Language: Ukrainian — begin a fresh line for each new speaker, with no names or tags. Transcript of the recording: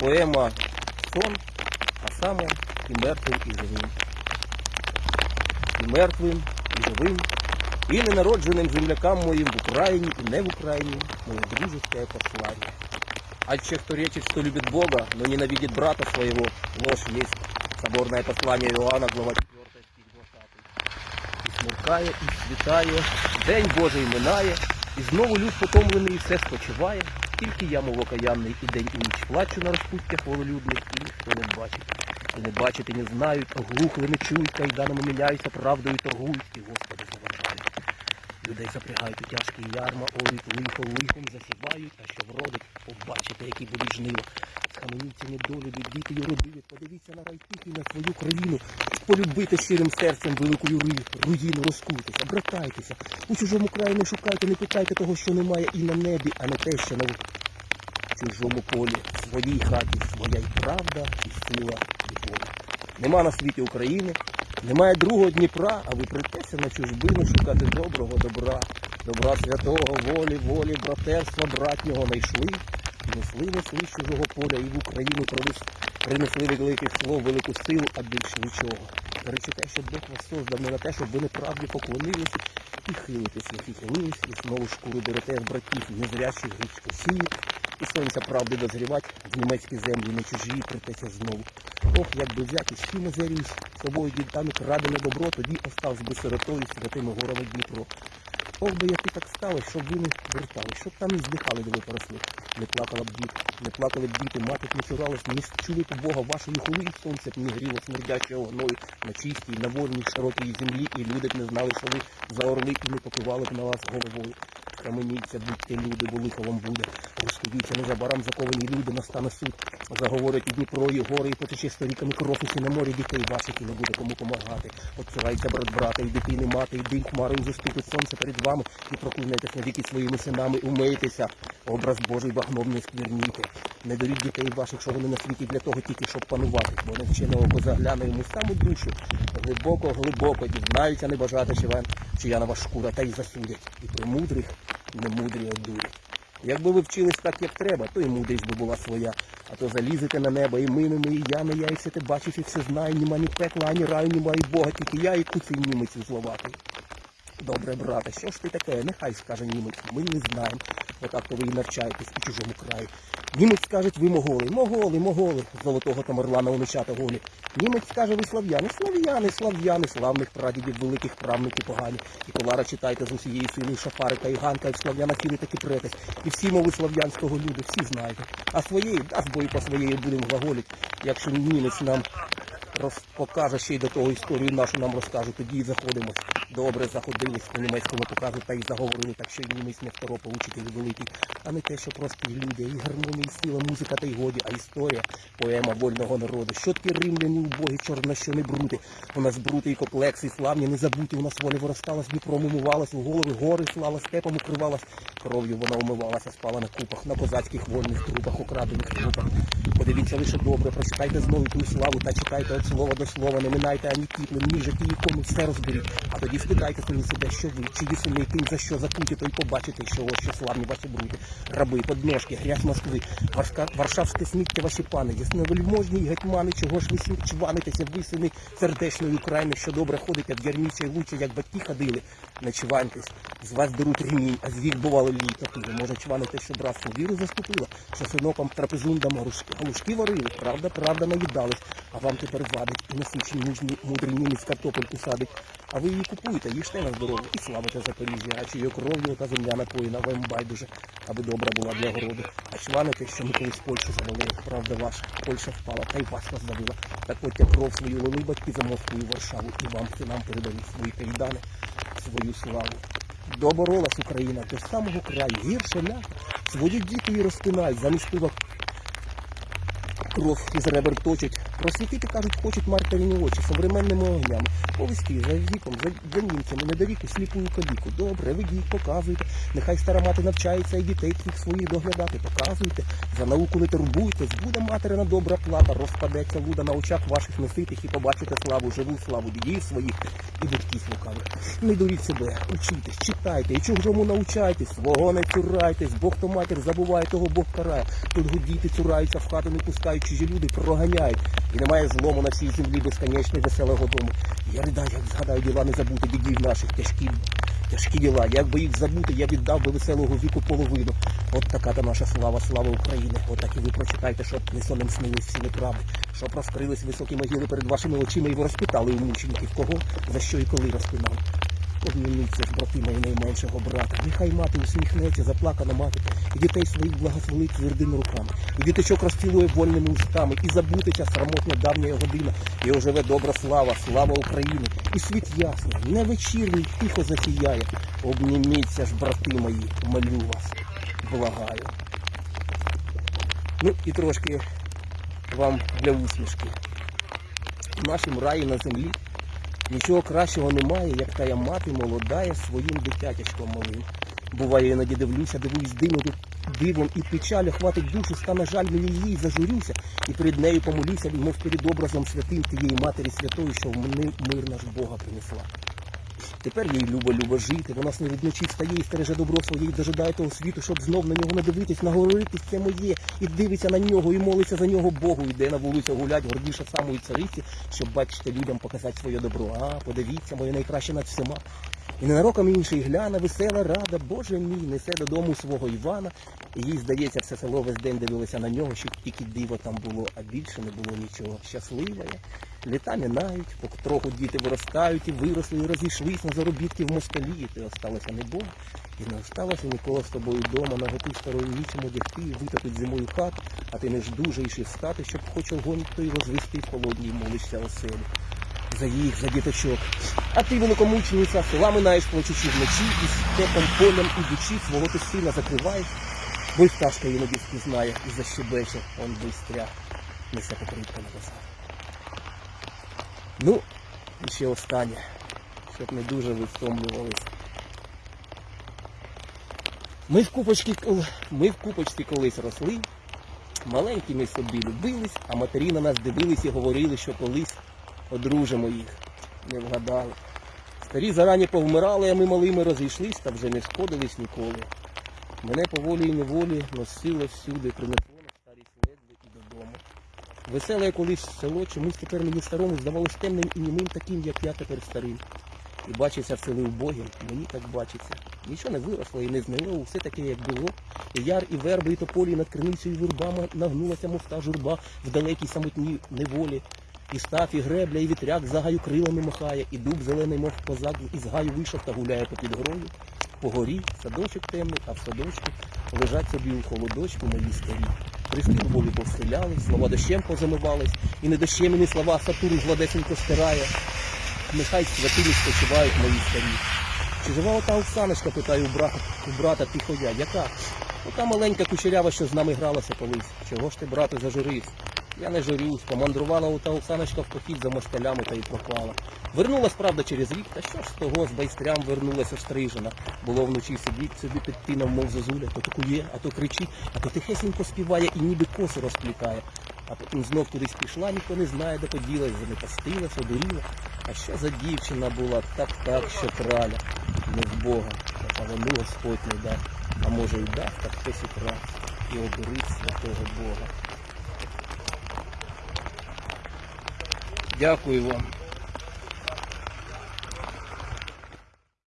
поема Сон, а саме і мертвим, і живим. І мертвим, і живим, і ненародженим землякам моїм в Україні и не в Украине мое дружеское послание. А че кто речит, что любит Бога, но ненавидит брата своего, ложь есть. Соборное послание Иоанна, глава 4, стих 20. І смеркає, і світає, день Божий минає, і знову люд потомлений і все спочиває. Тільки я, мов окаянний, і день і ніч плачу на розпуттях вололюдних, і ніхто не бачить. І не бачить, і не знають, оглухли, не чують, кайданами міняються, правдою торгують, і Господи. Людей запрягають у тяжкі ярма, орють лихо лихом засівають, а що вродить, побачите, які будуть жнива. Схаменіться недолюбі, діти юродиві, подивіться на рай тихий, на свою країну, полюбити щирим серцем велику руїну, розкуйтеся, братайтеся, у чужому краї не шукайте, не питайте того, що немає і на небі, а не те, що на чужому полі, в своїй хаті своя й правда, і сила, і воля. Нема на світі України, немає другого Дніпра, а ви притеся на чужбину шукати доброго добра, добра святого, волі, волі, братерства, братнього найшли, несли, несли з чужого поля, і в Україну принес- принесли великих слов, велику силу, а більше нічого. Речите, що Бог вас создав не на те, щоб ви неправді поклонилися і хилитесь, як і хилились, і знову шкуру берете з братів незрячих гріч Росії, і сонця правди дозрівать в німецькі землі не чужі притеться знову. Ох, як би взяти щима заріс, собою дідами крадене добро, тоді оставсь би сиротою святими горами Дніпро. Ох би як і так сталося, щоб ви не вертали, щоб там не здихали, де ви поросли. Не плакала б діти, не плакали б діти, мати б не цуралась, не чули б Бога вашої хули, і сонце б не гріло смердячого гною на чистій, на вольній, широкій землі, і люди б не знали, що ви за орли і не покивали б на вас головою. Каменіться, будьте люди, лихо вам буде. Розходіться, незабаром заковані люди, настане суд. Заговорять і Дніпро, і гори, і потече сторіками кров, і на морі дітей ваших, і не буде кому помагати. Отцюрайте брат брата, і дитини мати, і дим хмарою заступить сонце перед вами, і проклинайтесь навіки своїми синами, умийтеся. Образ Божий багном не скверніте. Не даріть дітей ваших, що вони на світі для того тільки, щоб панувати, бо невчене око загляне йому саму душу. Глибоко, глибоко дізнаються небажати, чи вам, чия на вас шкура, та й засудять. І при мудрих немудрі дурі. Якби ви вчились так, як треба, то і мудрість би була своя. А то залізете на небо, і минемо, і ями, я і все ти бачиш, і все знаю, німа ні пекла, ані раю, німа і Бога, тільки я і куций німець зловатий. Добре, брате, що ж ти таке? Нехай скаже німець, ми не знаємо. Отак то ви і навчаєтесь у чужому краї. Німець скаже, ви моголи, моголи, моголи, золотого тамерлана уничата голі. Німець скаже, ви слав'яни, слав'яни, слав'яни, славних прадідів, великих правників погані. І колара читайте з усієї сили, шафарика і ганка, і слав'яна сіли таки претесь. І всі мови слав'янського люду, всі знаєте. А своєї, дасть бою по своєї будемо глаголіть, якщо німець нам роз... покаже ще й до того історію нашу нам розкаже, тоді і заходимо. Добре заходились по німецькому показу та й заговорили, так що й німець не второпа учитель великий, а не те, що прості люди, і гармонія, і сила, музика та й годі, а історія, поема вольного народу. Що такі римляні убогі, чорна, що не брути. У нас брути і комплекси, і славні, не забуті. У нас воля виростала, з Дніпром умивалась, у голови гори слава, степом укривалась. Кров'ю вона умивалася, спала на купах, на козацьких вольних трупах, украдених трупах. Подивіться лише добре, прочитайте знову ту славу та читайте від слова до слова, не минайте ані тіплим, ні житті, кому все розберіть. А тоді спитайте самі себе, що ви, чиї сини, ким за що закуті, то побачите, що ось що славні ваші брути, раби, подножки, грязь Москви, Варшка, Варшавське сміття ваші пани, ясновельможні й гетьмани, чого ж ви чванитеся, ви сини сердечної України, що добре ходите в ярмічі лучі, як батьки ходили, не чваньтесь, з вас беруть ремінь, а з вік бувало пили. Може чванити, що братство віру заступила, що синоком трапезундам галушки варили, правда, правда наїдались, а вам тепер вадить і насичний мужній мудрий німець картопельку садить. А ви її купуєте, їжте на здоров'я і славите Запоріжжя, а чиєю кров'ю та земля напоїна вам байдуже, аби добра була для городу. А чваните, що ми колись Польщу завалили, правда ваша, Польща впала, та й вас роздавила. Так от я кров свою лили батьки за Москву і Варшаву, і вам синам передали свої кайдани, свою славу. Доборолась Україна до самого краю, гірше ля. Свої діти її розтинають, замість пива кров із ребер точать, Просвітити, кажуть, хочуть мартерині очі современними огнями. Повести за віком, за, німцями, недоріку, сліпую каліку. Добре, ведіть, показуйте. Нехай стара мати навчається і дітей тих своїх доглядати. Показуйте. За науку не турбуйтесь, буде материна добра плата, розпадеться луда на очах ваших носитих і побачите славу, живу славу дідів своїх і батьків лукавих. Не дуріть себе, учітесь, читайте, і чужому научайтесь, свого не цурайтесь, Бог то матір забуває, того Бог карає. Тут гудіти цураються, в хату не пускають, чужі люди проганяють. І немає злому на всій землі безконечно веселого дому. Я ридаю, як згадаю діла не забути дідів наших тяжкі. Тяжкі діла, як би їх забути, я віддав би веселого віку половину. От така та наша слава, слава України. От так і ви прочитайте, щоб не сонем снились всі неправди, щоб розкрились високі могили перед вашими очима, і ви розпитали у мучеників, кого, за що і коли розпинали. Обмініться ж, брати мої найменшого брата. Нехай мати усміхнеться, заплакана мати, і дітей своїх благословить твердими руками, і діточок розцілує вольними устами, і забутиться срамотна давня година, і оживе добра слава, слава України, і світ ясний, не вечірній, тихо засіяє. Обніміться ж, брати мої, молю вас, благаю. Ну і трошки вам для усмішки. В нашому раї на землі Нічого кращого немає, як тая мати молодає своїм дитятячком малим. Буває, іноді дивлюся, дивуюсь дивом, дивом і печалю хватить душу, стане жаль мені її, зажурюся, і перед нею помолюся, мов перед образом святим тієї матері святої, що в мир наш Бога принесла. Тепер їй любо любо жити, вона сни від ночі встає і стереже добро своє, і дожидає того світу, щоб знов на нього надивитись, наговоритись це моє, і дивиться на нього, і молиться за нього Богу, йде на вулицю гулять, гордіше самої цариці, щоб бачите людям показати своє добро. А, подивіться, моє найкраще над всіма. І ненароком інший гляне, весела рада, Боже мій, несе додому свого Івана. Їй, здається, все село весь день дивилося на нього, щоб тільки диво там було, а більше не було нічого. Щаслива я. Літа минають, потроху діти виростають і виросли, і розійшлись на заробітки в москалі, і ти осталася не Бог. І не осталося ніколи з тобою вдома, на готу старою нічим одягти, витопить зимою хат, а ти не ж дуже і встати, щоб хоч огонь той розвести в холодній молишся оселі за їх, за діточок. А ти, великомучениця, села минаєш плачучи вночі, і степом полем ідучи, свого ти сина закриваєш, бо й пташка іноді впізнає і он бистря, несе покритка на базар. Ну, і ще останнє, щоб не дуже ви. Ми в купочці, ми колись росли, маленькими собі любились, а матері на нас дивились і говорили, що колись одружимо їх. Не вгадали. Старі зарані повмирали, а ми малими розійшлись та вже не сходились ніколи. Мене по волі і неволі носило всюди, принесло на старість ледве і додому. Веселе колись село, чомусь тепер мені старому здавалось темним і німим таким, як я тепер старим. І бачиться в селі убогим, мені так бачиться. Нічого не виросло і не знило, все таке, як було. І яр, і верби, і тополі над криницею вирбами нагнулася, мовта журба в далекій самотній неволі. І став, і гребля, і вітряк за гаю крилами махає, і дуб зелений, мов козак, із гаю вийшов та гуляє попід грою. По горі садочок темний, а в садочку лежать собі у холодочку мої старі. Христи любові повселяли, слова дощем позамивались, і не дощем, і слова сатуру гладесенько стирає. Нехай святині спочивають мої старі. Чи жива ота Оксаночка, питаю у брата, у брата тихо я, яка? Ота маленька кучерява, що з нами гралася колись. Чого ж ти, брате, зажурився? Я не журюсь, помандрувала ота Оксаночка в похід за москалями та й пропала. Вернулась, правда, через рік, та що ж з того, з байстрям вернулася стрижена. Було вночі сидіть собі під тином, мов зозуля, то такує, а то кричить, а то тихесенько співає і ніби коси розплітає. А потім знов кудись пішла, ніхто не знає, де поділась, занепастилась, одуріла. А що за дівчина була, так так, що краля, не з Бога, а воно Господь не дав. А може й дав, так хтось і крав, і одурить святого Бога. Дякую вам.